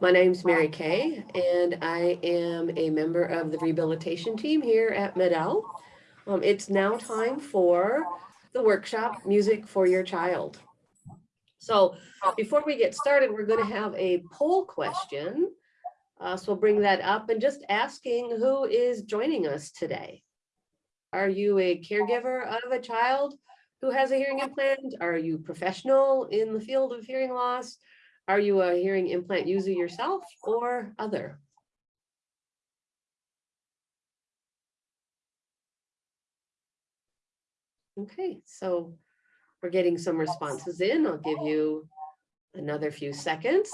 My name's Mary Kay, and I am a member of the rehabilitation team here at Med-El. Um, it's now time for the workshop, Music for Your Child. So before we get started, we're going to have a poll question. Uh, so we'll bring that up and just asking who is joining us today. Are you a caregiver of a child who has a hearing implant? Are you professional in the field of hearing loss? Are you a hearing implant user yourself or other? Okay, so we're getting some responses in. I'll give you another few seconds.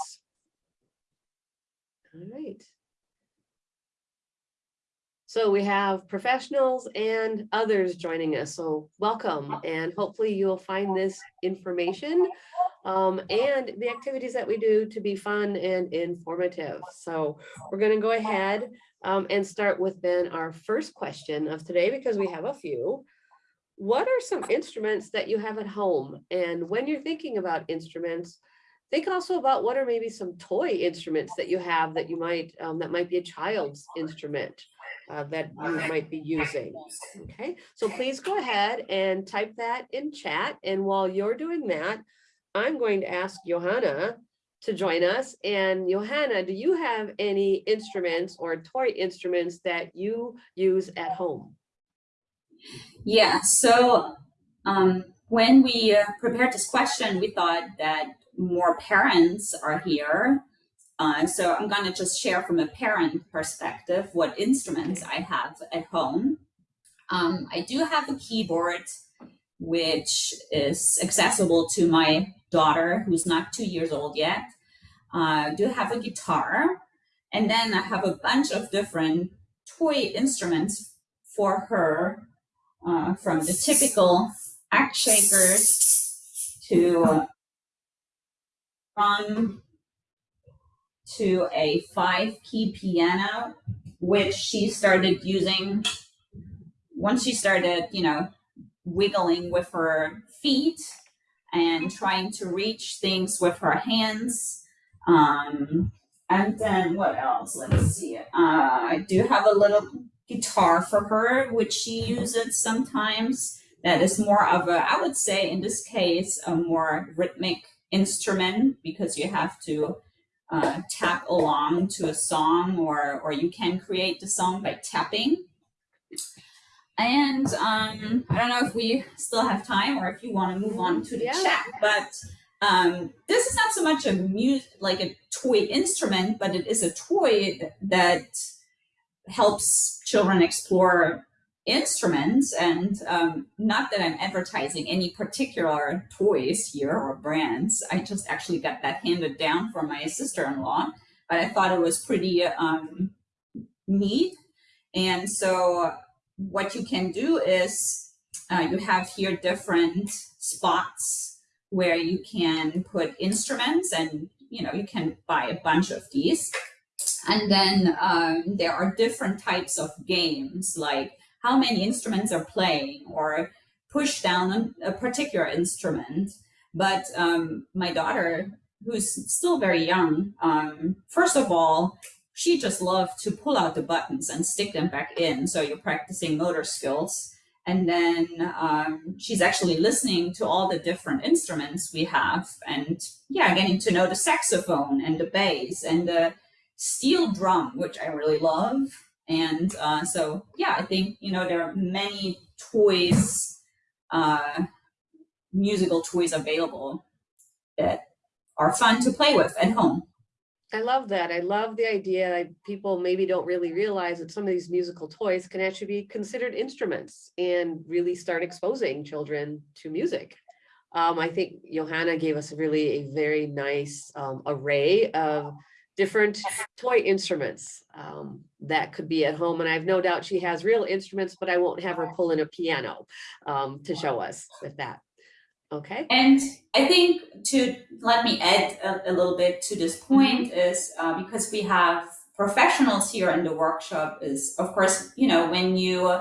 All right. So we have professionals and others joining us. So welcome and hopefully you'll find this information um, and the activities that we do to be fun and informative. So we're going to go ahead um, and start with then our first question of today because we have a few. What are some instruments that you have at home? And when you're thinking about instruments, think also about what are maybe some toy instruments that you have that you might um, that might be a child's instrument uh, that you might be using. Okay, so please go ahead and type that in chat. And while you're doing that, I'm going to ask Johanna to join us. And Johanna, do you have any instruments or toy instruments that you use at home? Yeah, so um, when we uh, prepared this question, we thought that more parents are here. Uh, so I'm going to just share from a parent perspective what instruments I have at home. Um, I do have a keyboard, which is accessible to my daughter who's not two years old yet. Uh, I do have a guitar. And then I have a bunch of different toy instruments for her, uh, from the typical axe shakers to drum to a five key piano, which she started using once she started, you know, wiggling with her feet and trying to reach things with her hands. Um, and then what else? Let's see. Uh, I do have a little guitar for her, which she uses sometimes. That is more of a, I would say in this case, a more rhythmic instrument because you have to uh, tap along to a song or, or you can create the song by tapping. And um, I don't know if we still have time or if you want to move on to the yeah. chat, but um, this is not so much a music, like a toy instrument, but it is a toy that helps children explore instruments. And um, not that I'm advertising any particular toys here or brands. I just actually got that handed down from my sister-in-law, but I thought it was pretty um, neat. And so what you can do is uh, you have here different spots where you can put instruments and you know you can buy a bunch of these and then um, there are different types of games like how many instruments are playing or push down a particular instrument but um, my daughter who's still very young um, first of all she just loved to pull out the buttons and stick them back in. So you're practicing motor skills. And then um, she's actually listening to all the different instruments we have and yeah, getting to know the saxophone and the bass and the steel drum, which I really love. And uh, so, yeah, I think, you know, there are many toys, uh, musical toys available that are fun to play with at home. I love that. I love the idea. That people maybe don't really realize that some of these musical toys can actually be considered instruments and really start exposing children to music. Um, I think Johanna gave us really a very nice um, array of different toy instruments um, that could be at home. And I have no doubt she has real instruments, but I won't have her pull in a piano um, to show us with that. Okay. And I think to let me add a, a little bit to this point mm-hmm. is uh, because we have professionals here in the workshop is, of course, you know, when you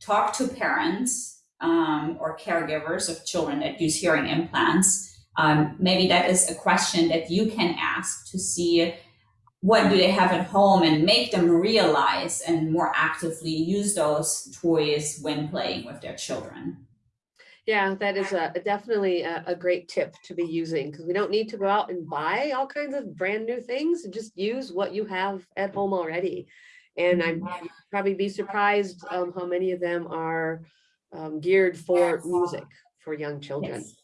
talk to parents um, or caregivers of children that use hearing implants, um, maybe that is a question that you can ask to see what do they have at home and make them realize and more actively use those toys when playing with their children. Yeah, that is a definitely a, a great tip to be using because we don't need to go out and buy all kinds of brand new things. Just use what you have at home already. And I'm probably be surprised um, how many of them are um, geared for music for young children. Yes.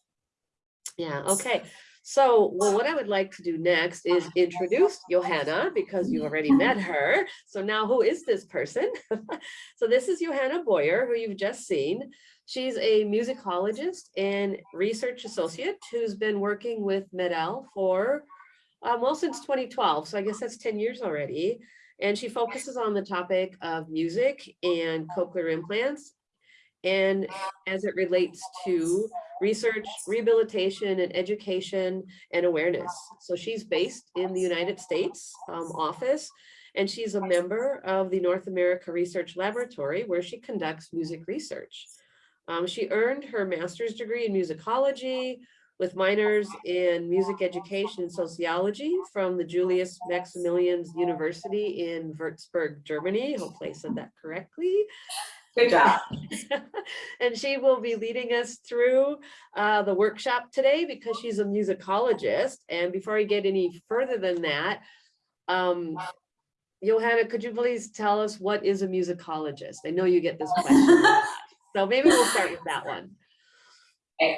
Yeah, okay. So, well, what I would like to do next is introduce Johanna because you already met her. So now who is this person? so this is Johanna Boyer, who you've just seen. She's a musicologist and research associate who's been working with MED-EL for, um, well, since 2012. So I guess that's 10 years already. And she focuses on the topic of music and cochlear implants and as it relates to research, rehabilitation, and education and awareness. So she's based in the United States um, office, and she's a member of the North America Research Laboratory, where she conducts music research. Um, she earned her master's degree in musicology with minors in music education and sociology from the Julius Maximilians University in Würzburg, Germany. Hopefully I said that correctly. Good job. and she will be leading us through uh, the workshop today because she's a musicologist. And before I get any further than that, um, Johanna, could you please tell us what is a musicologist? I know you get this question. so maybe we'll start with that one.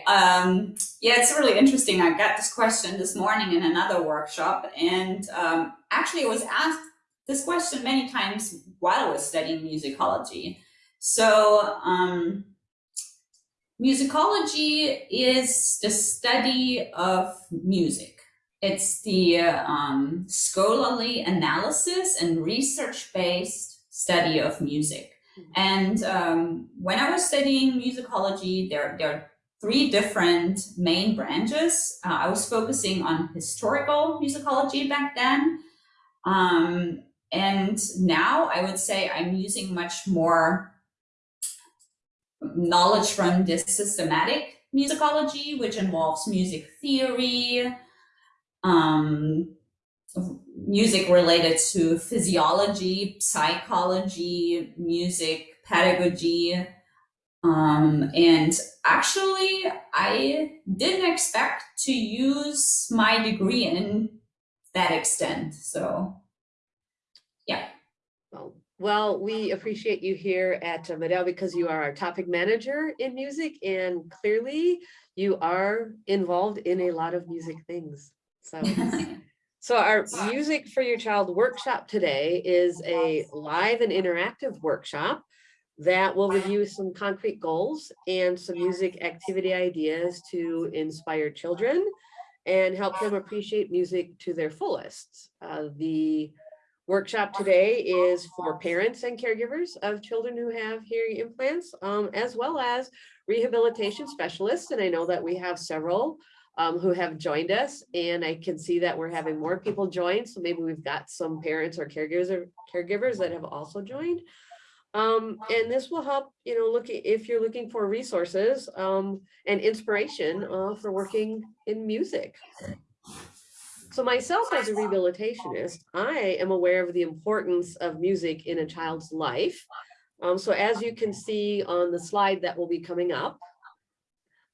Um, yeah, it's really interesting. I got this question this morning in another workshop, and um, actually I was asked this question many times while I was studying musicology. So um, musicology is the study of music. It's the um, scholarly analysis and research-based study of music. Mm-hmm. And um, when I was studying musicology, there, there are three different main branches. Uh, I was focusing on historical musicology back then. Um, and now I would say I'm using much more knowledge from this systematic musicology, which involves music theory, um, music related to physiology, psychology, music pedagogy. Um, and actually, I didn't expect to use my degree in that extent. So. Well, we appreciate you here at uh, MED-EL because you are our topic manager in music and clearly you are involved in a lot of music things. So, so our Music for Your Child workshop today is a live and interactive workshop that will review some concrete goals and some music activity ideas to inspire children and help them appreciate music to their fullest. Uh, the workshop today is for parents and caregivers of children who have hearing implants, um, as well as rehabilitation specialists. And I know that we have several um, who have joined us and I can see that we're having more people join. So maybe we've got some parents or caregivers or caregivers that have also joined. Um, and this will help, you know, look if you're looking for resources um, and inspiration uh, for working in music. So myself as a rehabilitationist, I am aware of the importance of music in a child's life. Um, so as you can see on the slide that will be coming up,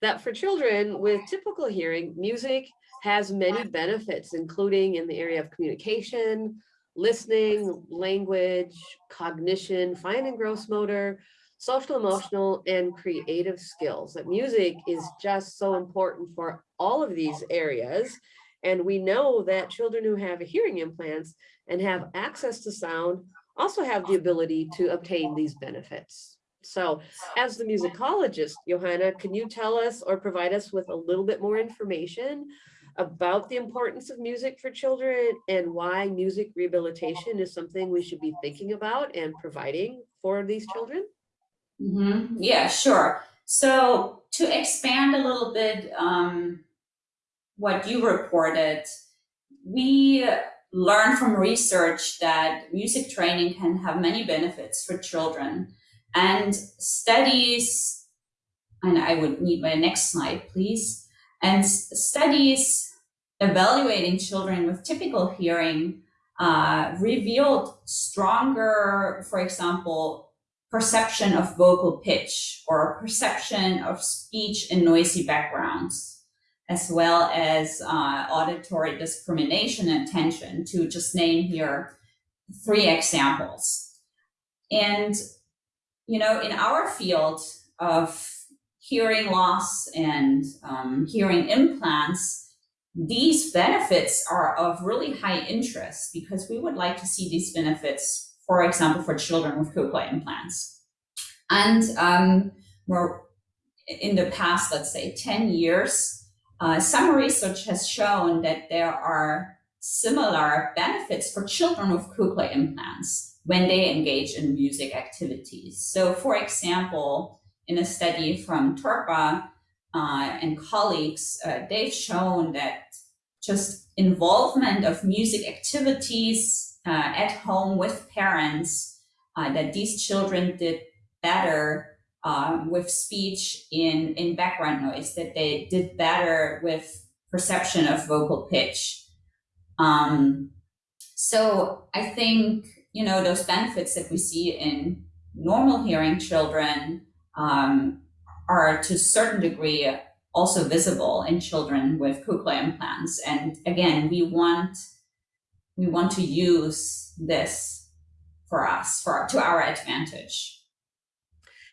that for children with typical hearing, music has many benefits, including in the area of communication, listening, language, cognition, fine and gross motor, social, emotional, and creative skills. That music is just so important for all of these areas. And we know that children who have hearing implants and have access to sound also have the ability to obtain these benefits. So as the musicologist, Johanna, can you tell us or provide us with a little bit more information about the importance of music for children and why music rehabilitation is something we should be thinking about and providing for these children? Mm -hmm. Yeah, sure. So to expand a little bit um, what you reported, we learned from research that music training can have many benefits for children. And studies, and I would need my next slide, please. And studies evaluating children with typical hearing uh, revealed stronger, for example, perception of vocal pitch or perception of speech in noisy backgrounds, as well as uh, auditory discrimination and attention, to just name here three examples. And, you know, in our field of hearing loss and um, hearing implants, these benefits are of really high interest because we would like to see these benefits, for example, for children with cochlear implants. And um, in the past, let's say 10 years, uh, some research has shown that there are similar benefits for children with cochlear implants when they engage in music activities. So for example, in a study from Torppa, uh, and colleagues, uh, they've shown that just involvement of music activities uh, at home with parents, uh, that these children did better um, with speech in, in background noise, that they did better with perception of vocal pitch. Um, so I think, you know, those benefits that we see in normal hearing children um, are to a certain degree also visible in children with cochlear implants. And again, we want we want to use this for us, for to our advantage.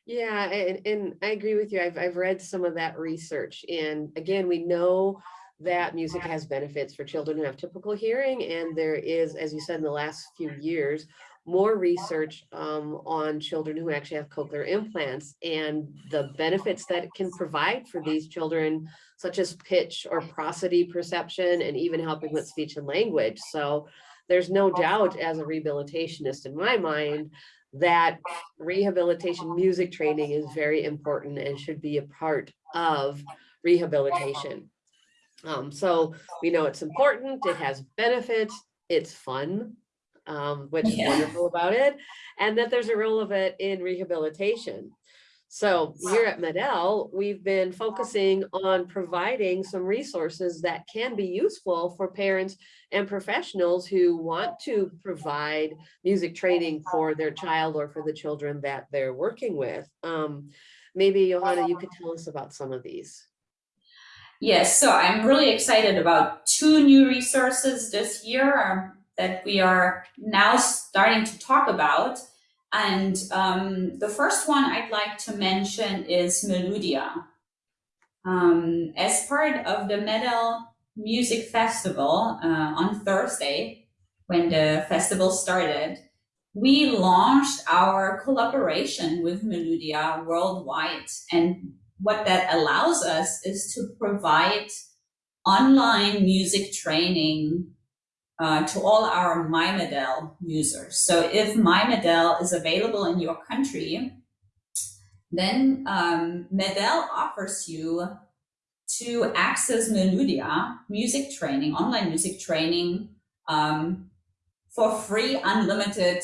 Yeah, and, and I agree with you. I've, I've read some of that research. And again, we know that music has benefits for children who have typical hearing. And there is, as you said, in the last few years, more research um, on children who actually have cochlear implants and the benefits that it can provide for these children, such as pitch or prosody perception, and even helping with speech and language. So there's no doubt as a rehabilitationist in my mind that rehabilitation music training is very important and should be a part of rehabilitation. Um, so we know it's important, it has benefits, it's fun, um, which is wonderful about it, and that there's a role of it in rehabilitation. So here at MED-EL, we've been focusing on providing some resources that can be useful for parents and professionals who want to provide music training for their child or for the children that they're working with. Um, maybe Johanna, you could tell us about some of these. Yes, so I'm really excited about two new resources this year that we are now starting to talk about. And um, the first one I'd like to mention is Meludia. Um, as part of the MED-EL Music Festival uh, on Thursday, when the festival started, we launched our collaboration with Meludia worldwide. And what that allows us is to provide online music training uh, to all our MyMED-EL users. So if MyMED-EL is available in your country, then um, MED-EL offers you to access Meludia music training, online music training um, for free, unlimited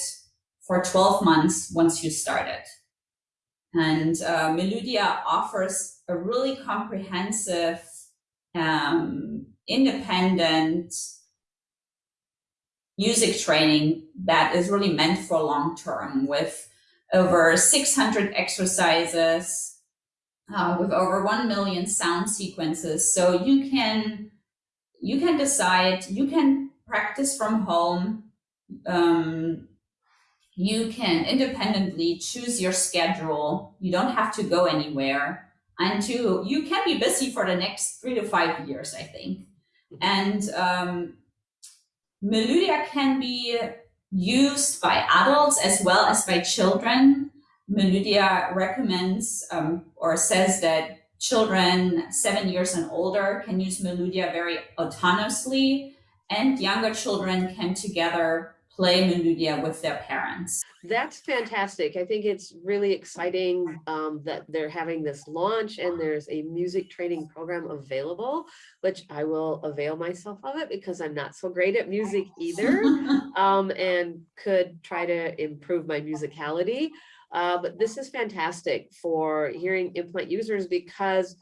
for 12 months once you start it. And uh, Meludia offers a really comprehensive, um, independent music training that is really meant for long term with over 600 exercises, uh, with over 1 million sound sequences. So you can, you can decide, you can practice from home. Um, you can independently choose your schedule. You don't have to go anywhere. And two, you can be busy for the next three to five years, I think. And um, Meludia can be used by adults as well as by children. Meludia recommends um, or says that children seven years and older can use Meludia very autonomously and younger children can together play Meludia with their parents. That's fantastic. I think it's really exciting um, that they're having this launch and there's a music training program available, which I will avail myself of it because I'm not so great at music either um, and could try to improve my musicality. Uh, but this is fantastic for hearing implant users because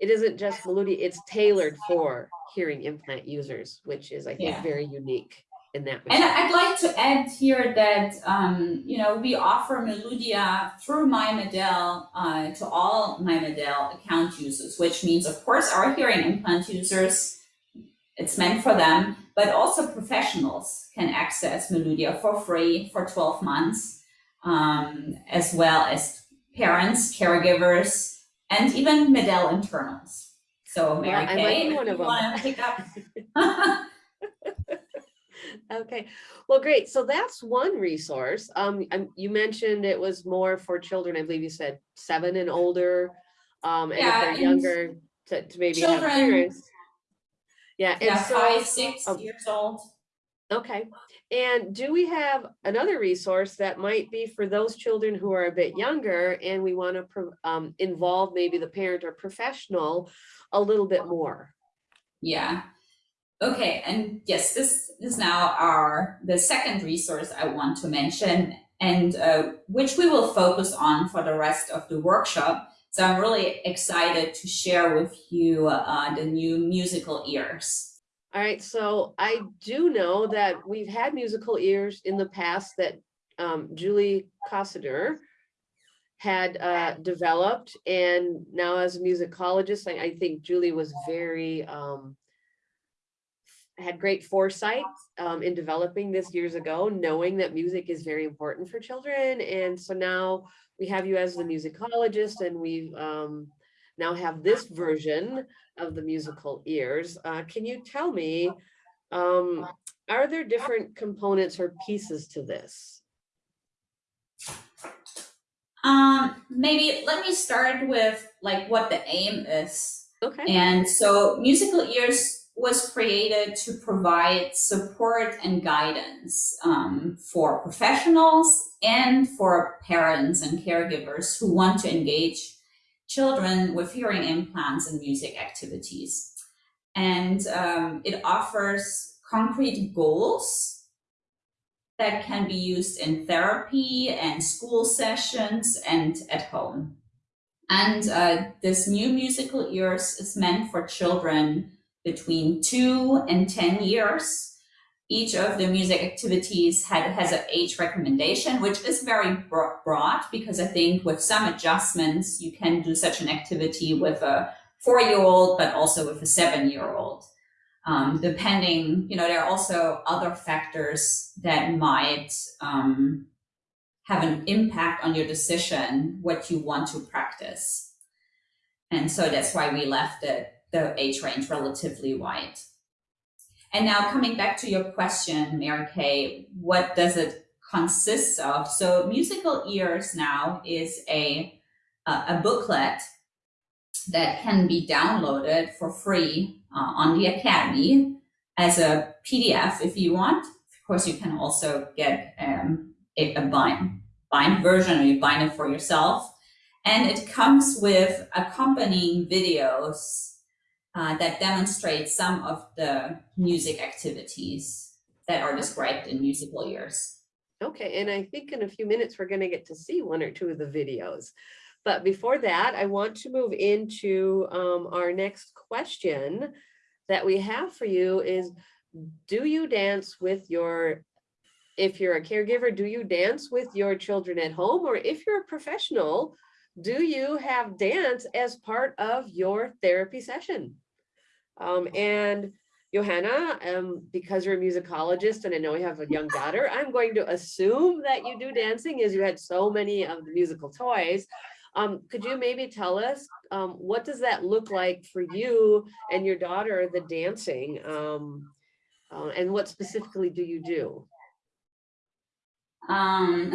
it isn't just Meludia, it's tailored for hearing implant users, which is, I think, Yeah. very unique in that. And. I'd like to add here that, um, you know, we offer Meludia through MyMED-EL uh, to all MyMED-EL account users, which means, of course, our hearing implant users, it's meant for them, but also professionals can access Meludia for free for 12 months, um, as well as parents, caregivers, and even MED-EL internals. So Mary Well, I might be Kay, if you want to pick up. Okay, well, great. So that's one resource. Um, and you mentioned it was more for children. I believe you said seven and older. Um, and if Yeah, they're and younger, to, to maybe have children- parents. Yeah, and yeah, so, five, six um, years old. okay. And do we have another resource that might be for those children who are a bit younger and we want to um, involve maybe the parent or professional a little bit more? Yeah. Okay, and yes, this is now our the second resource I want to mention, and uh, which we will focus on for the rest of the workshop. So I'm really excited to share with you uh, the new musical ears. All right, so I do know that we've had musical ears in the past that um, Julie Kosaner had uh, developed, and now as a musicologist, I, I think Julie was very um, had great foresight um, in developing this years ago, knowing that music is very important for children, and so now we have you as the musicologist, and we um, now have this version of the musical ears. Uh, can you tell me, um, are there different components or pieces to this? Um, maybe let me start with like what the aim is Okay, And so Musical Ears was created to provide support and guidance um, for professionals and for parents and caregivers who want to engage children with hearing implants and music activities. And um, it offers concrete goals that can be used in therapy and school sessions and at home. And uh, this new musical ears is meant for children between two and 10 years. Each of the music activities had, has an age recommendation, which is very broad because I think with some adjustments, you can do such an activity with a four-year-old, but also with a seven-year-old. Um, depending, you know, there are also other factors that might um, have an impact on your decision what you want to practice. And so that's why we left it, the age range relatively wide. And now coming back to your question, Mary Kay, what does it consist of? So musical ears now is a, a, booklet that can be downloaded for free uh, on the Academy as a PDF if you want. Of course, you can also get um, a, a bind, bind version or you bind it for yourself. And it comes with accompanying videos uh, that demonstrate some of the music activities that are described in musical ears. okay, and I think in a few minutes, we're gonna get to see one or two of the videos. But before that, I want to move into um, our next question that we have for you is, do you dance with your, if you're a caregiver, do you dance with your children at home? Or if you're a professional, do you have dance as part of your therapy session? Um, and Johanna, um, because you're a musicologist and I know you have a young daughter, I'm going to assume that you do dancing as you had so many of the musical toys. Um, could you maybe tell us, um, what does that look like for you and your daughter, the dancing? Um, uh, and what specifically do you do? Um,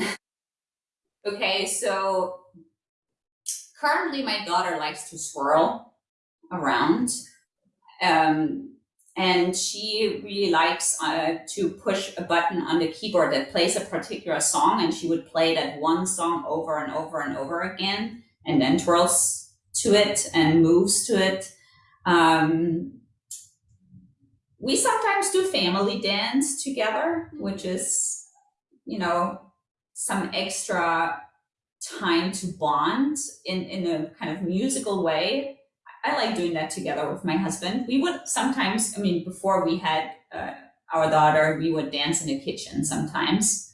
okay, so currently my daughter likes to swirl around. Um, and she really likes uh, to push a button on the keyboard that plays a particular song, and she would play that one song over and over and over again, and then twirls to it and moves to it. Um, we sometimes do family dance together, which is, you know, some extra time to bond in, in a kind of musical way. I like doing that together with my husband. We would sometimes, I mean, before we had uh, our daughter, we would dance in the kitchen sometimes.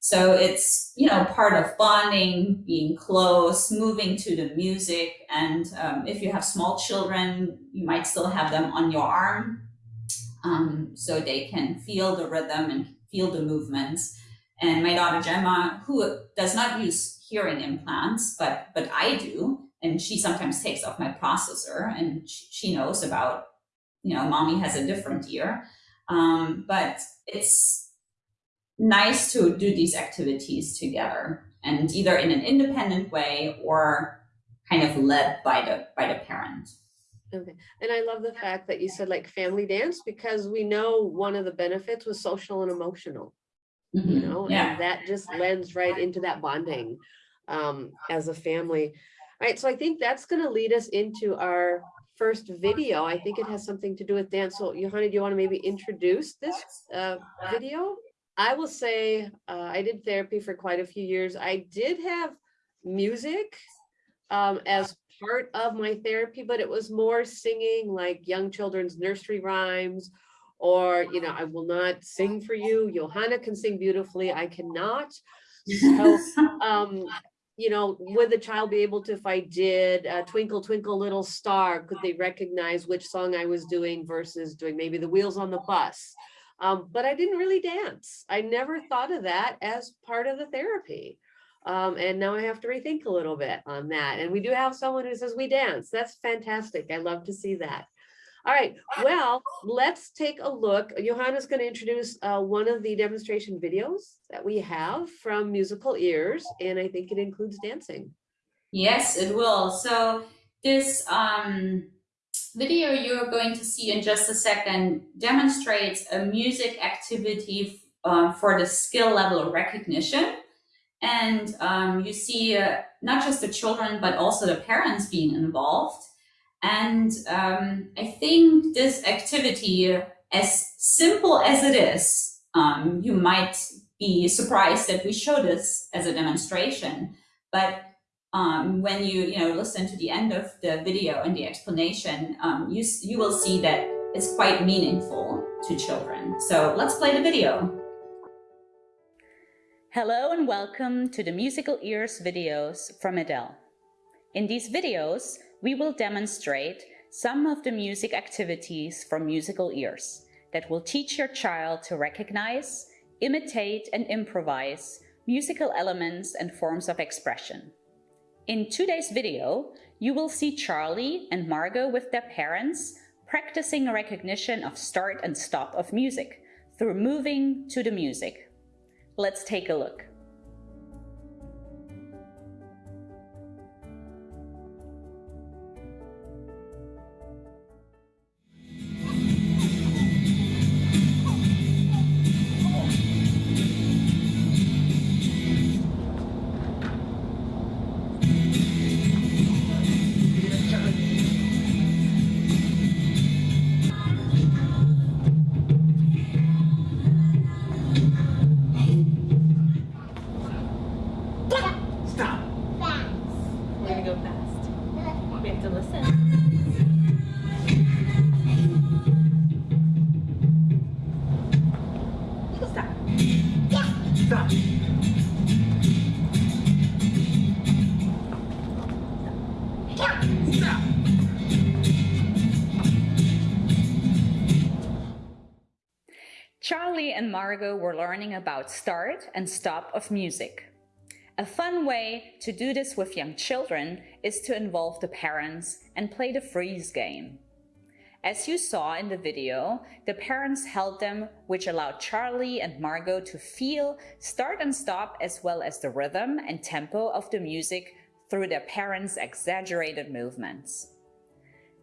So it's, you know, part of bonding, being close, moving to the music. And um, if you have small children, you might still have them on your arm um, so they can feel the rhythm and feel the movements. And my daughter Gemma, who does not use hearing implants, but but I do, and she sometimes takes off my processor, and she knows about, you know, mommy has a different ear. Um, but it's nice to do these activities together, and either in an independent way or kind of led by the by the parent. Okay, and I love the fact that you said like family dance because we know one of the benefits was social and emotional, you Mhm. know, Yeah. and that just lends right into that bonding um, as a family. All right, so I think that's gonna lead us into our first video. I think it has something to do with dance. So Johanna, do you want to maybe introduce this uh, video? I will say, uh, I did therapy for quite a few years. I did have music um, as part of my therapy, but it was more singing like young children's nursery rhymes or, you know, I will not sing for you. Johanna can sing beautifully. I cannot. So, um, you know, would the child be able to, if I did uh, Twinkle Twinkle Little Star, could they recognize which song I was doing versus doing maybe the wheels on the bus? Um, but I didn't really dance. I never thought of that as part of the therapy. Um, and now I have to rethink a little bit on that. And we do have someone who says we dance. That's fantastic. I love to see that. All right, well, let's take a look. Johanna's going to introduce uh, one of the demonstration videos that we have from Musical Ears, and I think it includes dancing. Yes, it will. So this um, video you're going to see in just a second demonstrates a music activity uh, for the skill level recognition. And um, you see uh, not just the children, but also the parents being involved. And um, I think this activity, as simple as it is, um, you might be surprised that we show this as a demonstration. But um, when you you know listen to the end of the video and the explanation, um, you you will see that it's quite meaningful to children. So let's play the video. Hello and welcome to the Musical Ears videos from MED-EL. In these videos, we will demonstrate some of the music activities from Musical Ears that will teach your child to recognize, imitate and improvise musical elements and forms of expression. In today's video, you will see Charlie and Margot with their parents practicing recognition of start and stop of music through moving to the music. Let's take a look. Stop. Charlie and Margot were learning about start and stop of music. A fun way to do this with young children is to involve the parents and play the freeze game. As you saw in the video, the parents held them, which allowed Charlie and Margot to feel start and stop as well as the rhythm and tempo of the music through their parents' exaggerated movements.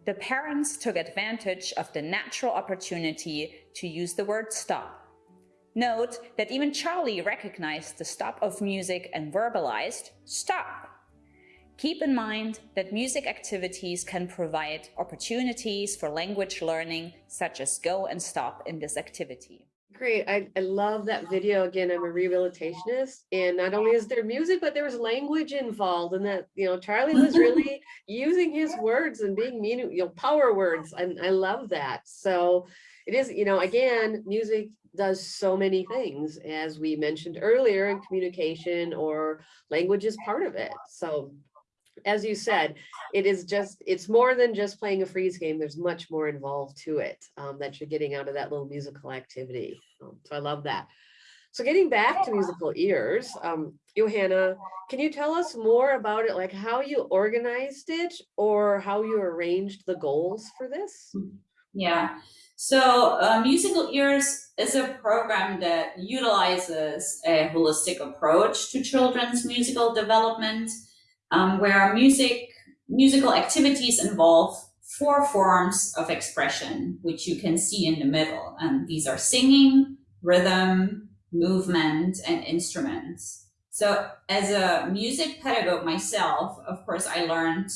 The parents took advantage of the natural opportunity to use the word stop. Note that even Charlie recognized the stop of music and verbalized stop. Keep in mind that music activities can provide opportunities for language learning, such as go and stop in this activity. Great. I, I love that video. Again, I'm a rehabilitationist and not only is there music, but there was language involved and that, you know, Charlie was really using his words and being mean, you know, power words. And I love that. So it is, you know, again, music does so many things, as we mentioned earlier, in communication or language is part of it. So as you said, it is just, it's more than just playing a freeze game. There's much more involved to it um, that you're getting out of that little musical activity. Um, so I love that. So getting back to musical ears, um, Johanna, can you tell us more about it, like how you organized it or how you arranged the goals for this? Yeah. So uh, Musical Ears is a program that utilizes a holistic approach to children's musical development, um, where music musical activities involve four forms of expression, which you can see in the middle. And these are singing, rhythm, movement, and instruments. So as a music pedagogue myself, of course, I learned,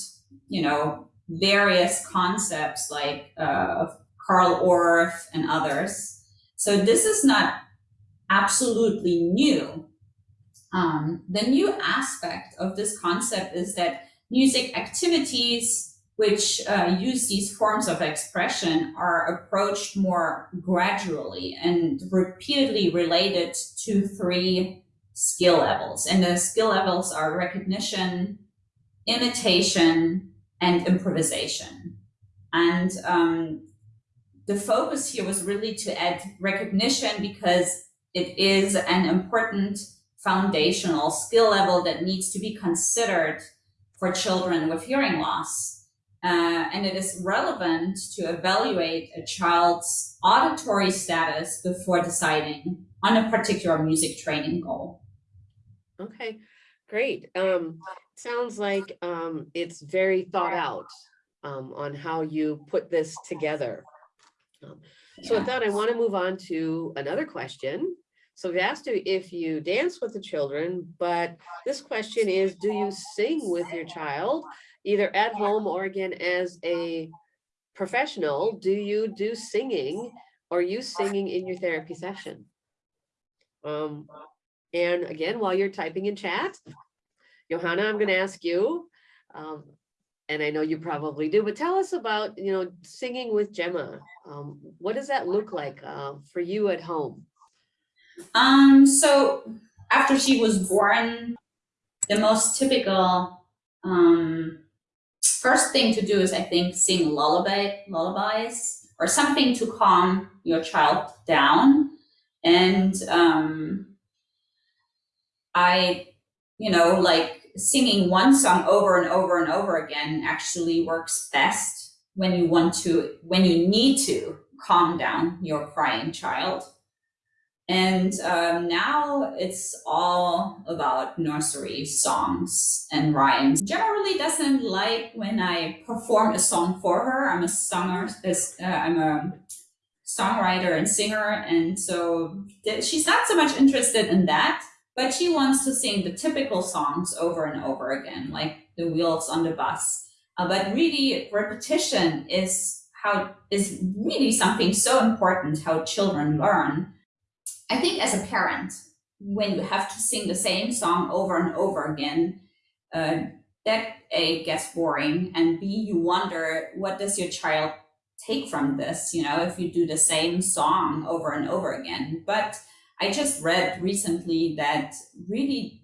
you know, various concepts like uh, Carl Orff and others. So this is not absolutely new. Um, the new aspect of this concept is that music activities which uh, use these forms of expression are approached more gradually and repeatedly related to three skill levels. And the skill levels are recognition, imitation, and improvisation. And um, the focus here was really to add recognition because it is an important foundational skill level that needs to be considered for children with hearing loss. Uh, and it is relevant to evaluate a child's auditory status before deciding on a particular music training goal. Okay, great. Um, sounds like um, it's very thought out um, on how you put this together. Um, So with that, I want to move on to another question. So we asked you if you dance with the children, but this question is, do you sing with your child, either at home or again as a professional? Do you do singing or you singing in your therapy session? Um, and again, while you're typing in chat, Johanna, I'm going to ask you, um, and I know you probably do, but tell us about, you know, singing with Gemma. Um, what does that look like uh, for you at home? Um, so after she was born, the most typical um, first thing to do is, I think, sing lullaby lullabies or something to calm your child down. And um, I, you know, like singing one song over and over and over again actually works best when you want to, when you need to calm down your crying child. And um, now it's all about nursery songs and rhymes. Generally doesn't like when I perform a song for her. I'm a singer, uh, I'm a songwriter and singer. And so she's not so much interested in that, but she wants to sing the typical songs over and over again, like the wheels on the bus. Uh, but really repetition is how is really something so important how children learn I think as a parent, when you have to sing the same song over and over again, uh, that A gets boring and B, you wonder, what does your child take from this? You know, if you do the same song over and over again. But I just read recently that really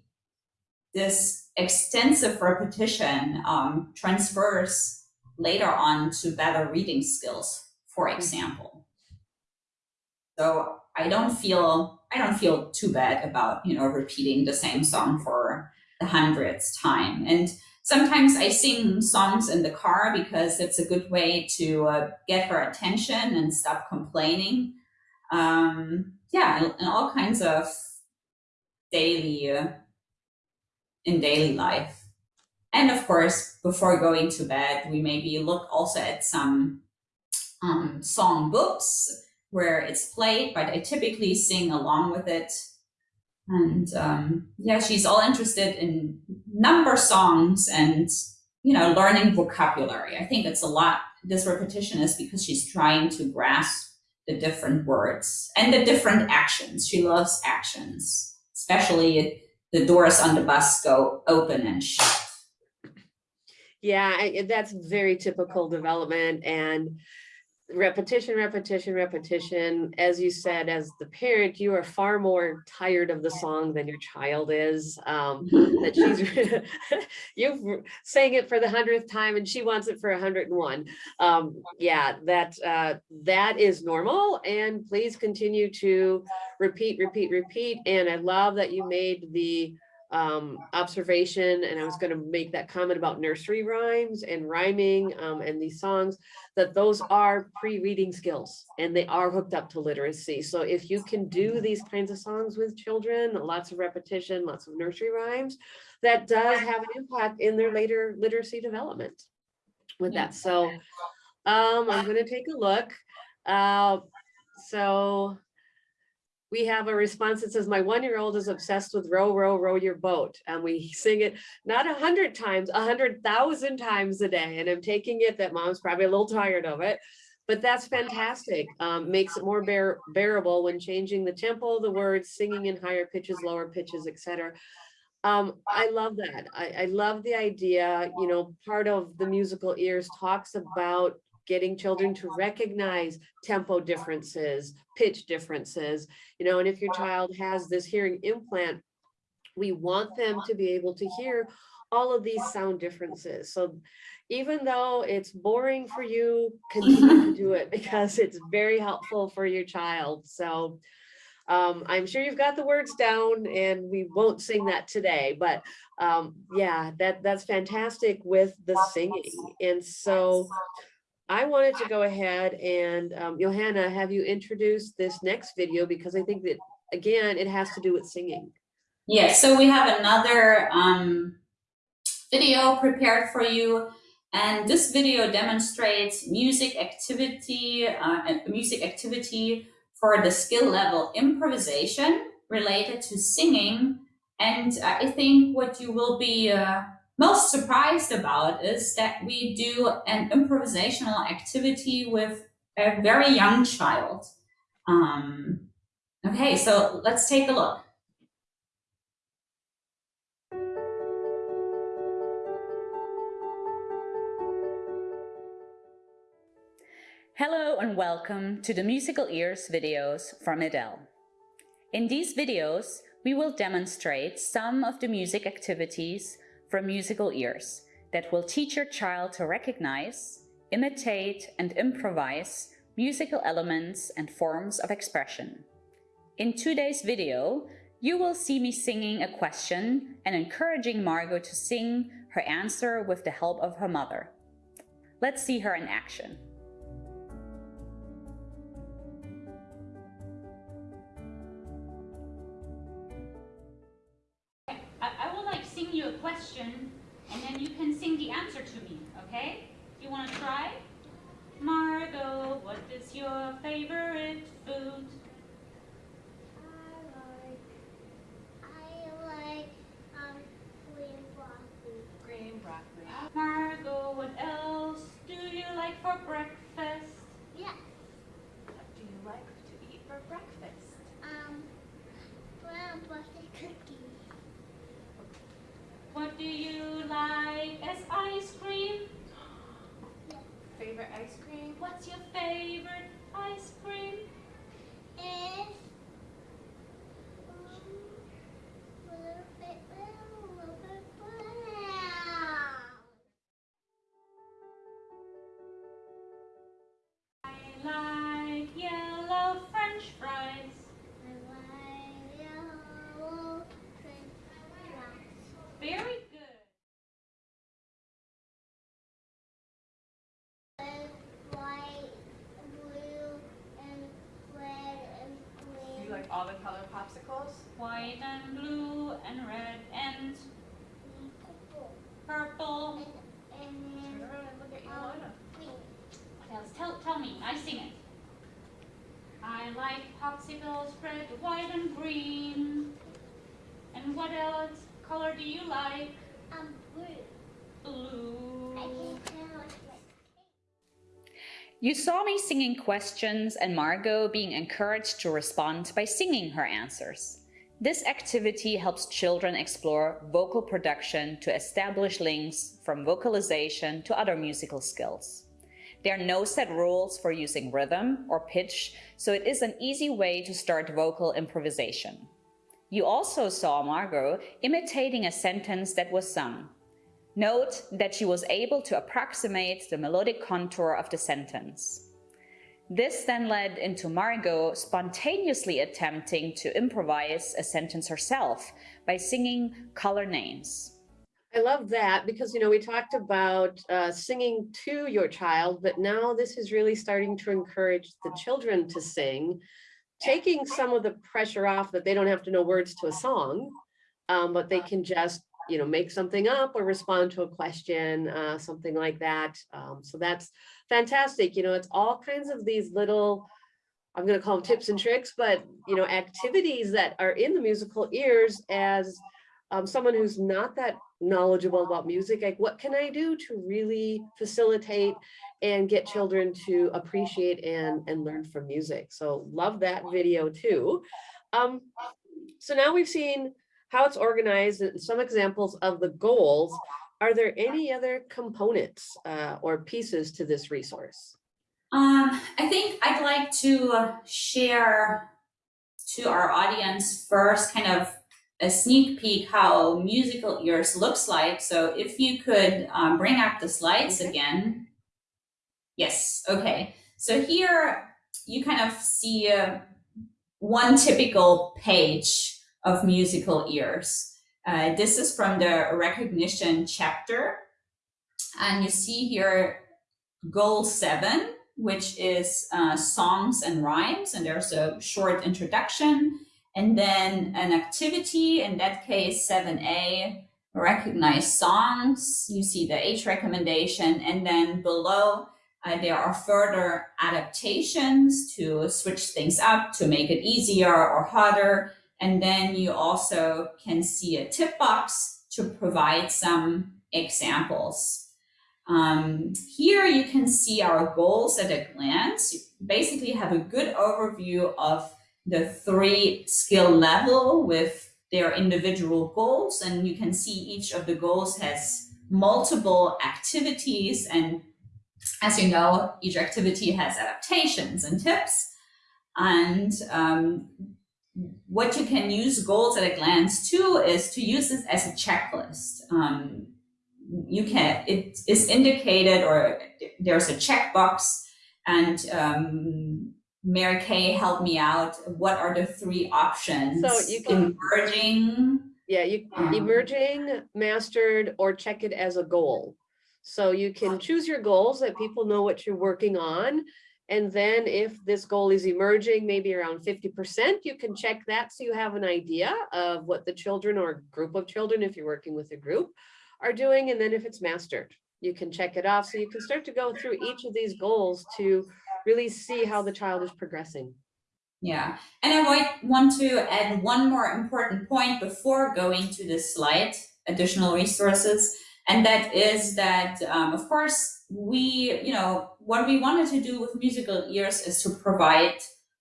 this extensive repetition um, transfers later on to better reading skills, for mm-hmm. example. So I don't feel I don't feel too bad about you know repeating the same song for the hundredth time. And sometimes I sing songs in the car because it's a good way to uh, get her attention and stop complaining. Um, yeah, and, all kinds of daily uh, in daily life. And of course, before going to bed, we maybe look also at some um, song books where it's played, but I typically sing along with it. And um, yeah, she's all interested in number songs and, you know, learning vocabulary. I think it's a lot, this repetition is because she's trying to grasp the different words and the different actions. She loves actions, especially the doors on the bus go open and shut. Yeah, that's very typical development. And repetition, repetition, repetition. As you said, as the parent, you are far more tired of the song than your child is. Um, that she's, you've sang it for the hundredth time and she wants it for a hundred and one. Um, yeah, that, uh, that is normal and please continue to repeat, repeat, repeat. And I love that you made the um, observation and I was going to make that comment about nursery rhymes and rhyming um, and these songs that those are pre-reading skills and they are hooked up to literacy. So if you can do these kinds of songs with children, lots of repetition, lots of nursery rhymes, that does have an impact in their later literacy development with that. So um, I'm going to take a look. Uh, so we have a response that says, my one-year-old is obsessed with row, row, row your boat. And we sing it not a hundred times, a hundred thousand times a day. And I'm taking it that mom's probably a little tired of it, but that's fantastic. Um, makes it more bear bearable when changing the tempo, the words, singing in higher pitches, lower pitches, etc. Um, I love that. I, I love the idea, you know, part of the musical ears talks about getting children to recognize tempo differences, pitch differences, you know, and if your child has this hearing implant, we want them to be able to hear all of these sound differences. So even though it's boring for you, continue to do it because it's very helpful for your child. So um, I'm sure you've got the words down and we won't sing that today, but um, yeah, that that's fantastic with the singing. And so I wanted to go ahead and um, Johanna, have you introduced this next video because I think that again, it has to do with singing. Yeah, so we have another um, video prepared for you. And this video demonstrates music activity, uh, music activity for the skill level improvisation related to singing. And I think what you will be uh, most surprised about is that we do an improvisational activity with a very young child. Um, okay, so let's take a look. Hello and welcome to the Musical Ears videos from MED-EL. In these videos, we will demonstrate some of the music activities from musical ears that will teach your child to recognize, imitate and improvise musical elements and forms of expression. In today's video, you will see me singing a question and encouraging Margot to sing her answer with the help of her mother. Let's see her in action. Question, and then you can sing the answer to me, okay? You want to try? Margot, what is your favorite food? You saw me singing questions and Margot being encouraged to respond by singing her answers. This activity helps children explore vocal production to establish links from vocalization to other musical skills. There are no set rules for using rhythm or pitch, so it is an easy way to start vocal improvisation. You also saw Margot imitating a sentence that was sung. Note that she was able to approximate the melodic contour of the sentence. This then led into Margot spontaneously attempting to improvise a sentence herself by singing color names. I love that because, you know, we talked about uh, singing to your child, but now this is really starting to encourage the children to sing, taking some of the pressure off that they don't have to know words to a song, um, but they can just, you know, make something up or respond to a question, uh, something like that. Um, so that's fantastic. You know, it's all kinds of these little, I'm going to call them tips and tricks, but, you know, activities that are in the musical ears as um, someone who's not that knowledgeable about music, like what can I do to really facilitate and get children to appreciate and, and learn from music. So love that video too. Um, so now we've seen how it's organized and some examples of the goals. Are there any other components uh, or pieces to this resource? Um, I think I'd like to share to our audience first kind of a sneak peek how musical ears looks like. So if you could um, bring up the slides Okay. again. Yes, okay. So here you kind of see uh, one typical page of musical ears. Uh, this is from the recognition chapter. And you see here goal seven, which is uh, songs and rhymes. And there's a short introduction and then an activity, in that case, 7A, recognize songs. You see the age recommendation. And then below, uh, there are further adaptations to switch things up, to make it easier or harder. And then you also can see a tip box to provide some examples. Um, here you can see our goals at a glance. You basically have a good overview of the three skill level with their individual goals. And you can see each of the goals has multiple activities. And as you know, each activity has adaptations and tips. And um, what you can use goals at a glance to is to use this as a checklist. Um, you can, it is indicated or there's a checkbox and um, Mary Kay helped me out. What are the three options? So you can- Emerging, Yeah, you Um, emerging, mastered, or check it as a goal. So you can choose your goals that people know what you're working on. And then if this goal is emerging, maybe around fifty percent, you can check that so you have an idea of what the children or group of children, if you're working with a group, are doing. And then if it's mastered, you can check it off. So you can start to go through each of these goals to really see how the child is progressing. yeah. And I want to add one more important point before going to the slide, additional resources. And that is that, um, of course, we, you know, what we wanted to do with musical ears is to provide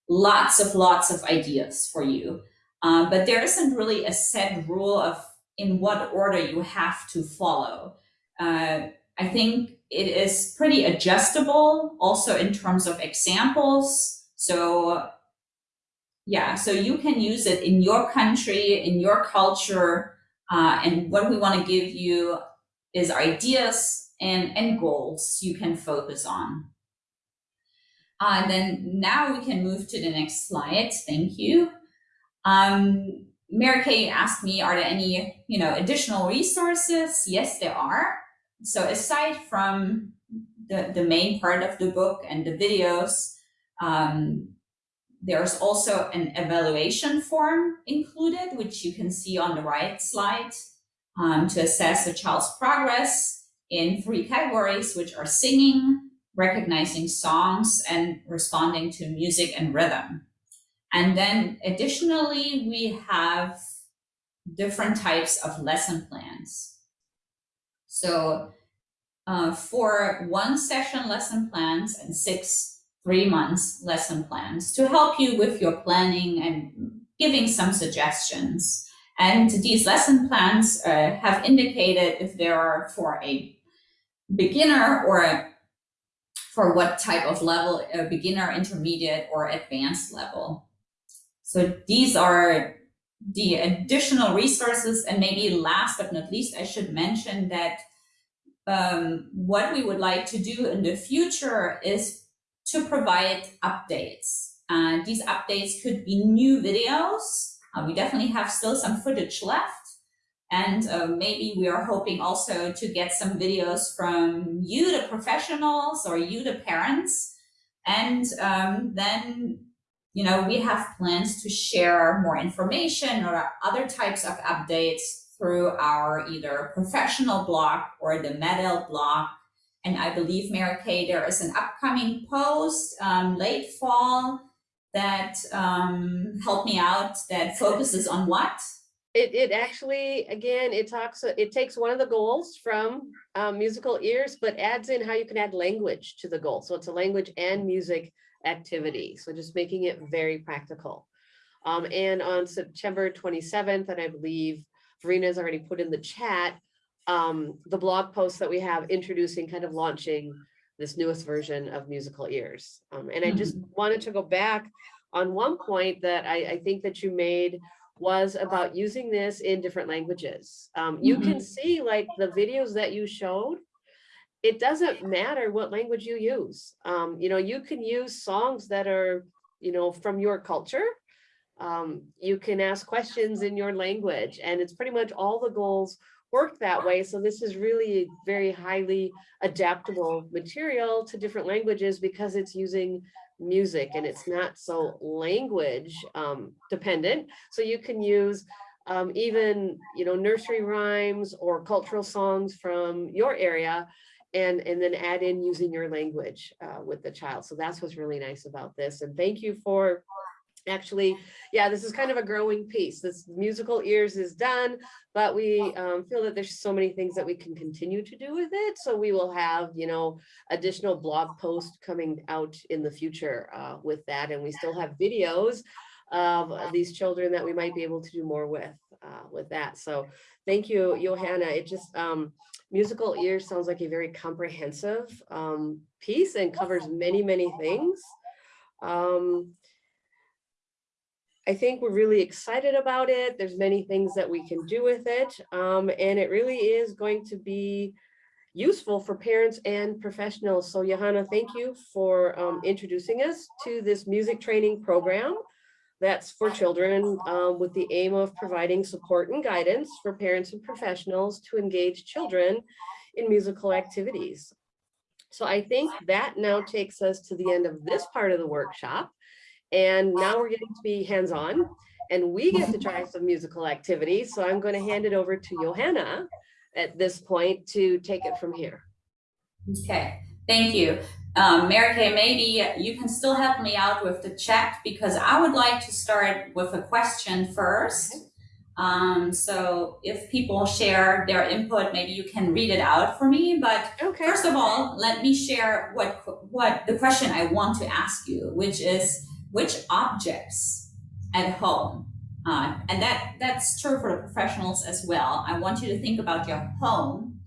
lots of lots of ideas for you. Uh, but there isn't really a set rule of in what order you have to follow. Uh, I think it is pretty adjustable also in terms of examples. So yeah, so you can use it in your country, in your culture. Uh, and what we want to give you is ideas and, and goals you can focus on. Uh, and then now we can move to the next slide. Thank you. Um, Mary Kay asked me, are there any, you know, additional resources? Yes, there are. So aside from the, the main part of the book and the videos, um, there's also an evaluation form included, which you can see on the right slide um, to assess a child's progress in three categories, which are singing, recognizing songs, and responding to music and rhythm. And then additionally, we have different types of lesson plans. So uh, for one session lesson plans and six three months lesson plans to help you with your planning and giving some suggestions. And these lesson plans uh, have indicated if there are for a beginner or for what type of level, a beginner, intermediate, or advanced level. So these are the additional resources. And maybe last but not least, I should mention that um, what we would like to do in the future is to provide updates. Uh, these updates could be new videos. Uh, we definitely have still some footage left. And uh, maybe we are hoping also to get some videos from you, the professionals, or you, the parents. And um, then, you know, we have plans to share more information or other types of updates through our either professional blog or the MED-EL blog. And I believe, Mary Kay, there is an upcoming post um, late fall that um, help me out that focuses on what? It, it actually, again, it talks, it takes one of the goals from um, musical ears, but adds in how you can add language to the goal. So it's a language and music activity. So just making it very practical. Um, and on September 27th, and I believe Verena's already put in the chat, um, the blog post that we have introducing kind of launching this newest version of musical ears. Um, and I just wanted to go back on one point that I, I think that you made was about using this in different languages. Um, you can see like the videos that you showed, it doesn't matter what language you use. Um, you know, you can use songs that are, you know, from your culture. Um, you can ask questions in your language and it's pretty much all the goals work that way. So this is really very highly adaptable material to different languages because it's using music and it's not so language um, dependent. So you can use um, even, you know, nursery rhymes or cultural songs from your area and, and then add in using your language uh, with the child. So that's what's really nice about this. And thank you for actually, yeah, this is kind of a growing piece. This musical ears is done, but we um, feel that there's so many things that we can continue to do with it. So we will have, you know, additional blog posts coming out in the future uh, with that. And we still have videos of these children that we might be able to do more with uh, with that. So thank you, Johanna. It just, um, musical ears sounds like a very comprehensive um, piece and covers many, many things. Um, I think we're really excited about it. There's many things that we can do with it. Um, and it really is going to be useful for parents and professionals. So Johanna, thank you for um, introducing us to this music training program that's for children um, with the aim of providing support and guidance for parents and professionals to engage children in musical activities. So I think that now takes us to the end of this part of the workshop. And now we're getting to be hands-on and we get to try some musical activities. So I'm going to hand it over to Johanna at this point to take it from here. Okay, thank you. Um, Mary Kay, maybe you can still help me out with the chat because I would like to start with a question first. Um, so if people share their input, maybe you can read it out for me. But Okay. first of all, let me share what what the question I want to ask you, which is which objects at home, uh, and that that's true for the professionals as well. I want you to think about your home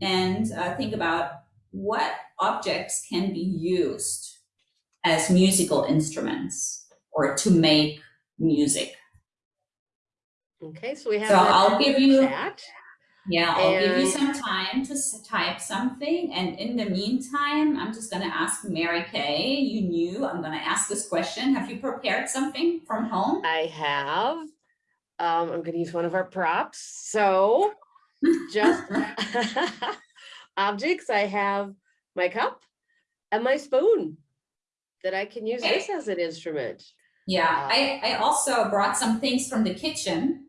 and uh, think about what objects can be used as musical instruments or to make music. Okay, so we have. So that I'll give you- chat. Yeah, I'll give you some time to type something. And in the meantime, I'm just going to ask Mary Kay. You knew I'm going to ask this question. Have you prepared something from home? I have, um, I'm gonna use one of our props, so just objects, I have my cup and my spoon that I can use this as an instrument. Yeah, I, I also brought some things from the kitchen.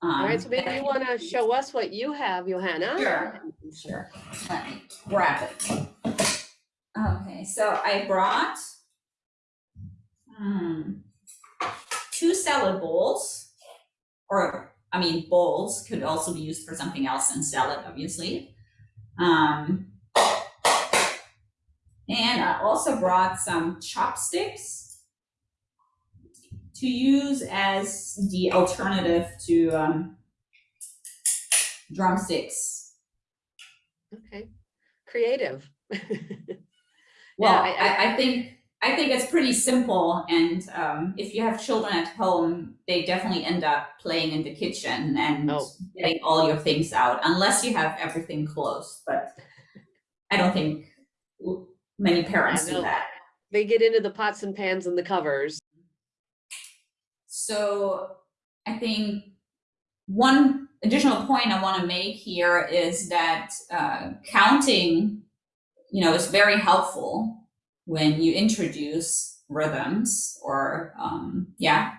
All Um, right, so maybe you wanna show us what you have, Johanna? Sure. Sure. Let me grab it. Okay, so I brought hmm, two salad bowls, or I mean, bowls could also be used for something else than salad, obviously. Um, and I also brought some chopsticks to use as the alternative to um, drumsticks. Okay, creative. Well, Yeah, I- I, I think I think it's pretty simple, and um, if you have children at home, they definitely end up playing in the kitchen and Oh. getting all your things out, unless you have everything closed. But I don't think many parents do that. They get into the pots and pans and the covers. So I think one additional point I want to make here is that uh, counting, you know, is very helpful when you introduce rhythms or, um, yeah,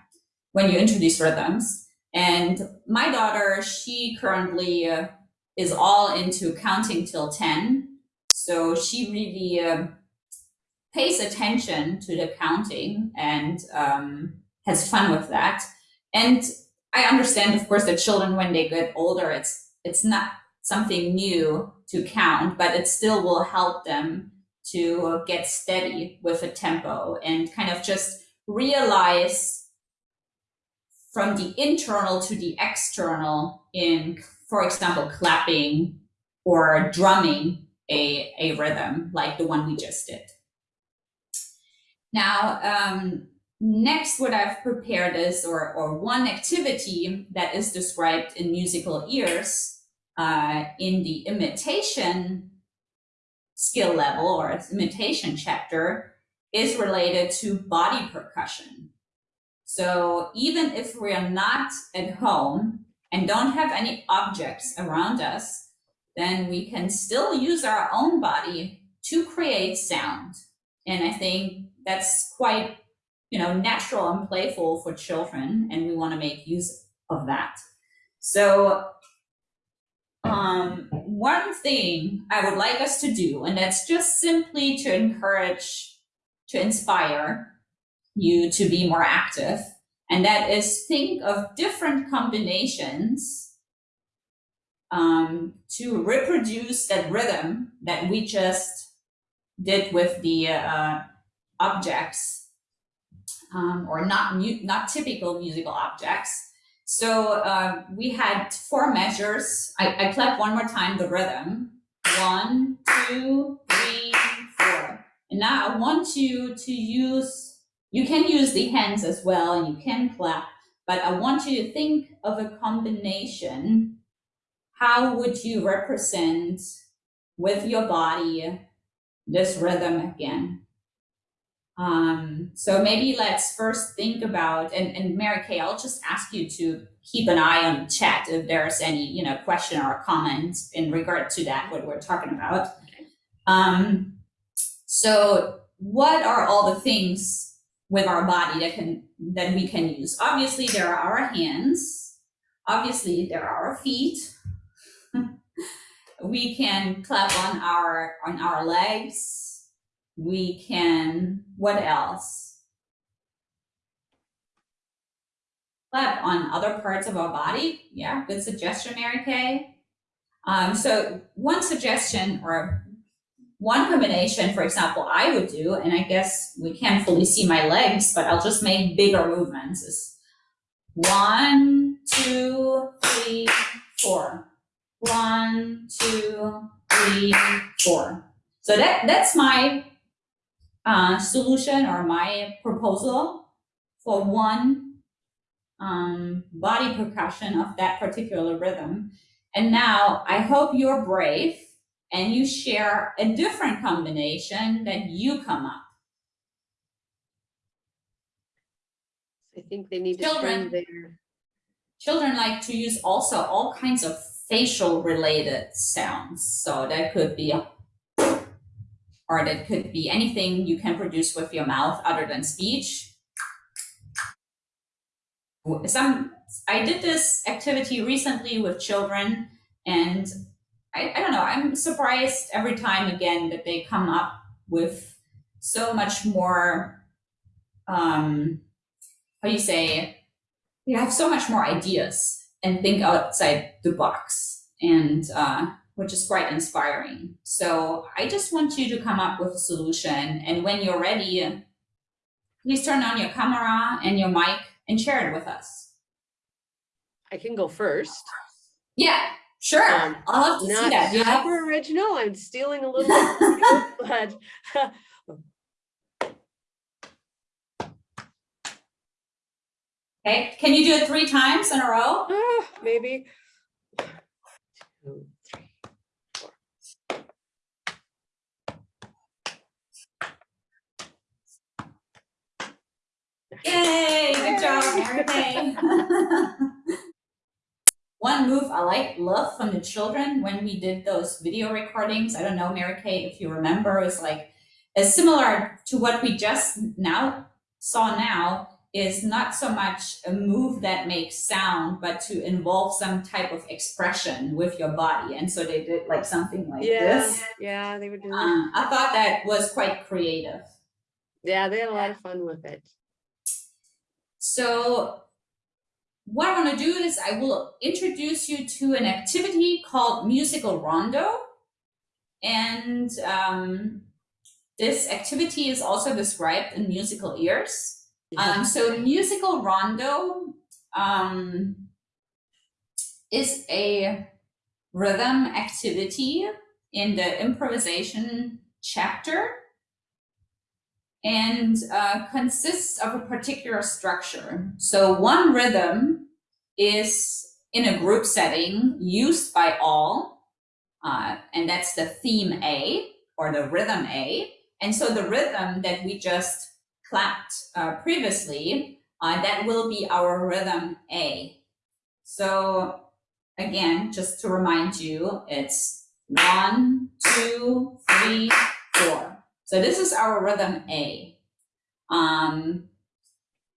when you introduce rhythms. And my daughter, she currently uh, is all into counting till 10. So she really uh, pays attention to the counting and um, has fun with that. And I understand, of course, that children, when they get older, it's it's not something new to count, but it still will help them to get steady with a tempo and kind of just realize from the internal to the external in, for example, clapping or drumming a, a rhythm like the one we just did. Now, um, next what I've prepared is, or, or one activity that is described in musical ears uh, in the imitation skill level or its imitation chapter is related to body percussion. So even if we are not at home and don't have any objects around us, then we can still use our own body to create sound. And I think that's quite, you know, natural and playful for children, and we want to make use of that. So um, one thing I would like us to do, and that's just simply to encourage, to inspire you to be more active, and that is think of different combinations um, to reproduce that rhythm that we just did with the uh, objects, um, or not not typical musical objects. So uh, we had four measures. I, I clap one more time the rhythm. One, two, three, four. And now I want you to use, you can use the hands as well and you can clap, but I want you to think of a combination. How would you represent with your body this rhythm again? Um, so maybe let's first think about, and, and Mary Kay, I'll just ask you to keep an eye on the chat if there's any, you know, question or comment in regard to that, what we're talking about. Um, so what are all the things with our body that can, that we can use? Obviously there are our hands. Obviously there are our feet. we can clap on our, on our legs we can, what else? Clap on other parts of our body. Yeah, good suggestion, Mary Kay. Um, so one suggestion or one combination, for example, I would do, and I guess we can't fully see my legs, but I'll just make bigger movements is one, two, three, four. One, two, three, four. So that, that's my uh, solution or my proposal for one um, body percussion of that particular rhythm. And now I hope you're brave and you share a different combination that you come up. I think they need to Children. their, Children like to use also all kinds of facial related sounds. So that could be a or that could be anything you can produce with your mouth other than speech. Some I did this activity recently with children, and I, I don't know, I'm surprised every time again that they come up with so much more um how do you say you have so much more ideas and think outside the box and uh which is quite inspiring. So I just want you to come up with a solution. And when you're ready, please turn on your camera and your mic and share it with us. I can go first. Yeah, sure. Um, I'll have to not see that. super yeah. original. I'm stealing a little bit, but Okay, can you do it three times in a row? Uh, maybe. Two, Yay, good job, Mary Kay. One move I like, love from the children when we did those video recordings, I don't know, Mary Kay, if you remember, is like, is similar to what we just now saw now, is not so much a move that makes sound, but to involve some type of expression with your body. And so they did like something like Yeah, this. yeah, they were doing, Um, I thought that was quite creative. yeah, they had a lot of fun with it. So what I want to do is I will introduce you to an activity called musical rondo. And um, this activity is also described in musical ears. Um, so musical rondo um, is a rhythm activity in the improvisation chapter and uh, consists of a particular structure. So one rhythm is in a group setting used by all, uh, and that's the theme A or the rhythm A. And so the rhythm that we just clapped uh, previously, uh, that will be our rhythm A. So again, just to remind you, it's one, two, three, four. So this is our rhythm A. Um,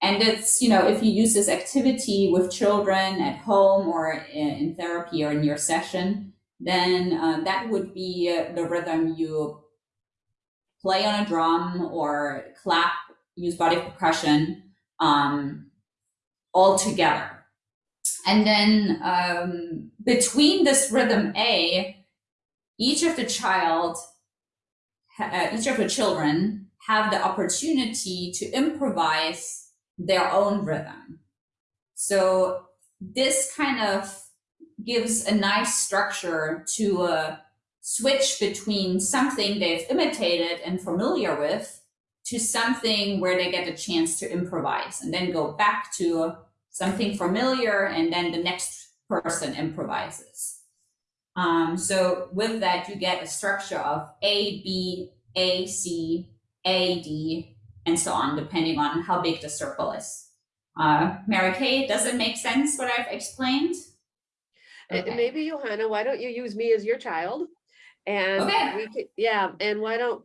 and it's, you know, if you use this activity with children at home or in, therapy or in your session, then uh, that would be uh, the rhythm you play on a drum or clap, use body percussion um, all together. And then um, between this rhythm A, each of the child each of the children have the opportunity to improvise their own rhythm. So this kind of gives a nice structure to uh, switch between something they've imitated and familiar with to something where they get a chance to improvise and then go back to something familiar and then the next person improvises. Um, so with that, you get a structure of A, B, A, C, A, D, and so on, depending on how big the circle is. Uh, Mary Kay, does it make sense what I've explained? Okay. Maybe Johanna, why don't you use me as your child? And Okay. we could, yeah, and why don't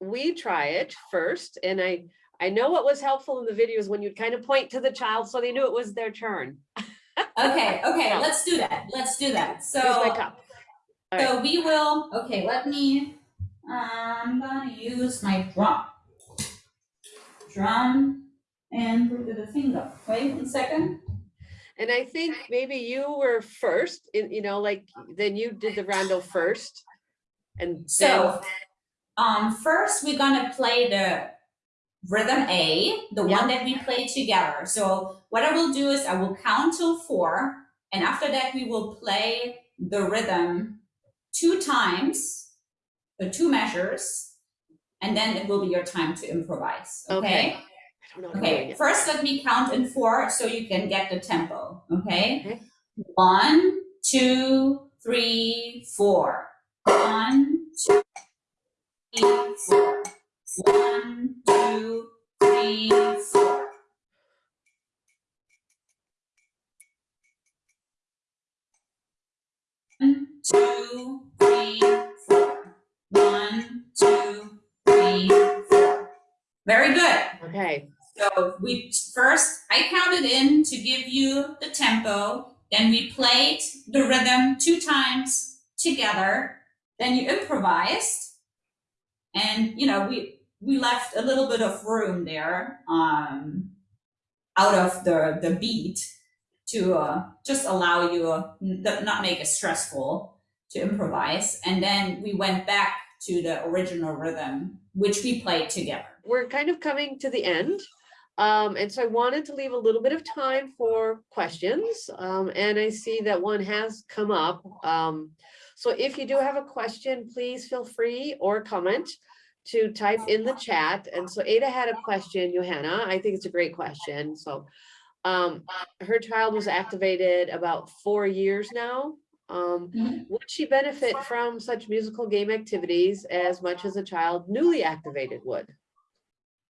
we try it first? And I, I know what was helpful in the videos when you'd kind of point to the child so they knew it was their turn. Okay, okay, let's do that. Let's do that. So, so we will, okay, let me, I'm gonna use my drum. Drum and the finger. Wait one second. And I think maybe you were first, in, you know, like, then you did the rondo first. And then, So, um, first we're gonna play the rhythm A, the Yeah. one that we played together. So what I will do is I will count till four, and after that we will play the rhythm two times, the two measures, and then it will be your time to improvise. Okay. Okay. I don't know. how to do Okay. First, let me count in four so you can get the tempo. Okay. Okay. One, two, three, four. One, two, three, four. One, two, three, four. One, two, three, four. One, two, three, four. Very good. Okay, So we first, I counted in to give you the tempo. Then we played the rhythm two times together. Then you improvised, and you know we we left a little bit of room there, um, out of the the beat to uh, just allow you uh, not make it stressful to improvise. And then we went back to the original rhythm, which we played together. we're kind of coming to the end. Um, and so I wanted to leave a little bit of time for questions. Um, and I see that one has come up. Um, so if you do have a question, please feel free or comment to type in the chat. And so Ada had a question, Johanna, I think it's a great question. So Um, her child was activated about four years now. Um, Mhm. would she benefit from such musical game activities as much as a child newly activated would?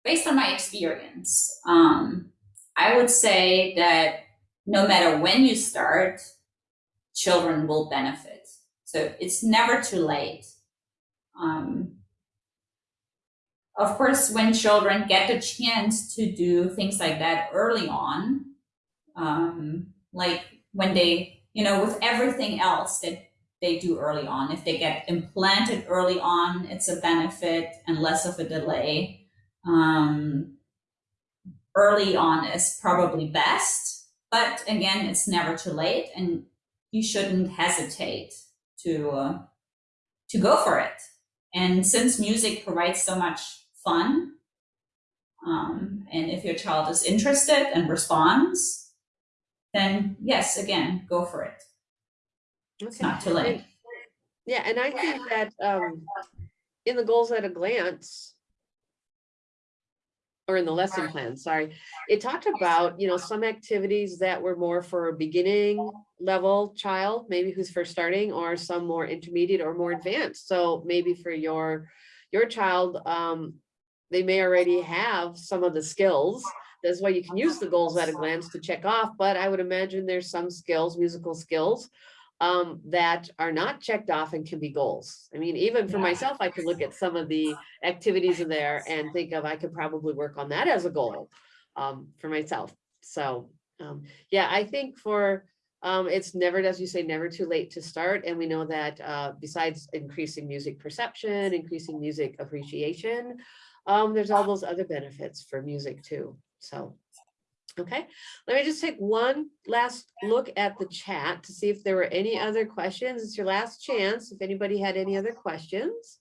based on my experience, um, I would say that no matter when you start, children will benefit. So it's never too late. Um, of course, when children get the chance to do things like that early on, um, like when they, you know, with everything else that they do early on, if they get implanted early on, it's a benefit and less of a delay um, early on is probably best, but again, it's never too late, and you shouldn't hesitate to uh, to go for it. And since music provides so much fun, um, and if your child is interested and responds, then yes, again, go for it. It's not too late. Yeah, and I think that um, in the goals at a glance, or in the lesson plan, sorry, it talked about, you know, some activities that were more for a beginning level child, maybe who's first starting, or some more intermediate or more advanced. So maybe for your, your child, um, they may already have some of the skills. That's why you can use the goals at a glance to check off, but I would imagine there's some skills, musical skills um, that are not checked off and can be goals. I mean, even for myself, I could look at some of the activities in there and think of, I could probably work on that as a goal um, for myself. So, um, yeah, I think for, um, it's never, as you say, never too late to start. And we know that uh, besides increasing music perception, increasing music appreciation, um, there's all those other benefits for music too. So, okay, let me just take one last look at the chat to see if there were any other questions. It's your last chance. If anybody had any other questions.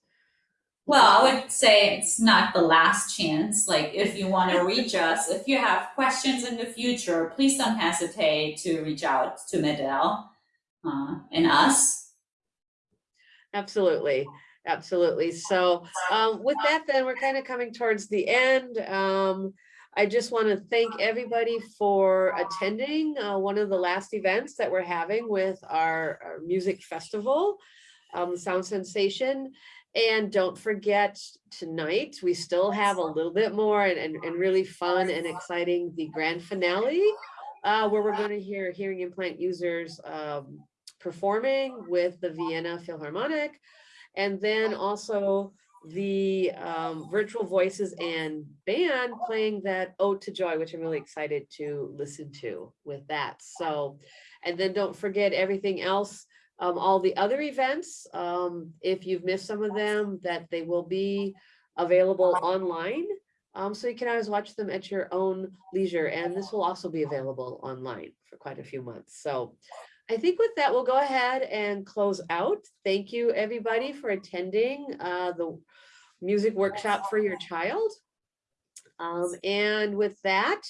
Well, I would say it's not the last chance. Like, if you want to reach us, if you have questions in the future, please don't hesitate to reach out to MED-EL uh, and us. Absolutely, absolutely. So um, with that, then we're kind of coming towards the end. Um, I just want to thank everybody for attending uh, one of the last events that we're having with our, our music festival, um, Sound Sensation. And don't forget tonight, we still have a little bit more and, and, and really fun and exciting, the grand finale, uh, where we're going to hear hearing implant users um, performing with the Vienna Philharmonic. And then also the um, virtual voices and band playing that Ode to Joy, which I'm really excited to listen to with that. So, and then don't forget everything else, um, all the other events, um, if you've missed some of them, that they will be available online. Um, so you can always watch them at your own leisure. And this will also be available online for quite a few months. So I think with that, we'll go ahead and close out. Thank you, everybody, for attending uh, the music workshop for your child. Um, and with that,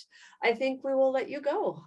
I think we will let you go.